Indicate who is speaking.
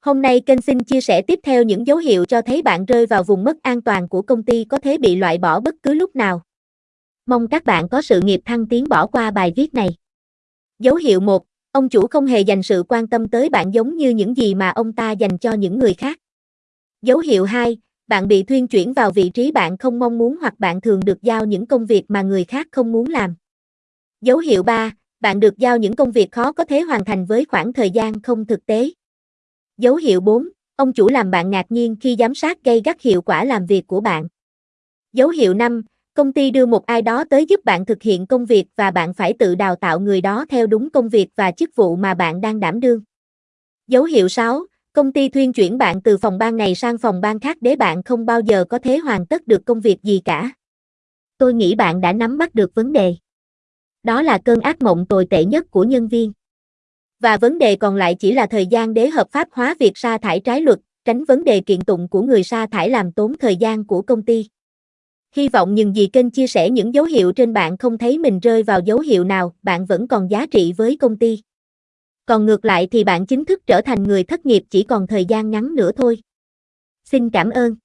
Speaker 1: Hôm nay kênh xin chia sẻ tiếp theo những dấu hiệu cho thấy bạn rơi vào vùng mất an toàn của công ty có thể bị loại bỏ bất cứ lúc nào. Mong các bạn có sự nghiệp thăng tiến bỏ qua bài viết này. Dấu hiệu 1. Ông chủ không hề dành sự quan tâm tới bạn giống như những gì mà ông ta dành cho những người khác. Dấu hiệu 2. Bạn bị thuyên chuyển vào vị trí bạn không mong muốn hoặc bạn thường được giao những công việc mà người khác không muốn làm. Dấu hiệu 3. Bạn được giao những công việc khó có thể hoàn thành với khoảng thời gian không thực tế. Dấu hiệu 4. Ông chủ làm bạn ngạc nhiên khi giám sát gây gắt hiệu quả làm việc của bạn. Dấu hiệu 5. Công ty đưa một ai đó tới giúp bạn thực hiện công việc và bạn phải tự đào tạo người đó theo đúng công việc và chức vụ mà bạn đang đảm đương. Dấu hiệu 6. Công ty thuyên chuyển bạn từ phòng ban này sang phòng ban khác để bạn không bao giờ có thể hoàn tất được công việc gì cả. Tôi nghĩ bạn đã nắm bắt được vấn đề. Đó là cơn ác mộng tồi tệ nhất của nhân viên. Và vấn đề còn lại chỉ là thời gian để hợp pháp hóa việc sa thải trái luật, tránh vấn đề kiện tụng của người sa thải làm tốn thời gian của công ty. Hy vọng những gì kênh chia sẻ những dấu hiệu trên bạn không thấy mình rơi vào dấu hiệu nào, bạn vẫn còn giá trị với công ty. Còn ngược lại thì bạn chính thức trở thành người thất nghiệp chỉ còn thời gian ngắn nữa thôi. Xin cảm ơn.